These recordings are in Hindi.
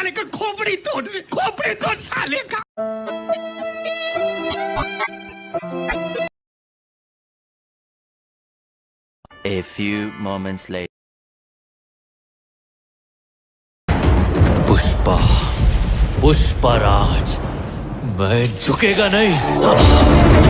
साले का खोपड़ी तोड़ रहे खोपड़ी तोड़ साले का A few moments later. Pushpa Pushparaj मैं झुकेगा नहीं साला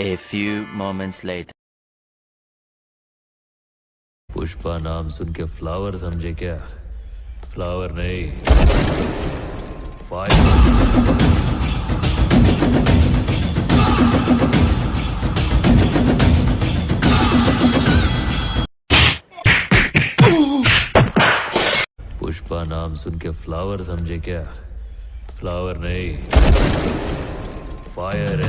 A few moments later. Pushpa नाम सुन के फ्लावर समझे क्या? फ्लावर नहीं। फायर पुष्पा नाम सुन के फ्लावर समझे क्या? फ्लावर नहीं। फायर है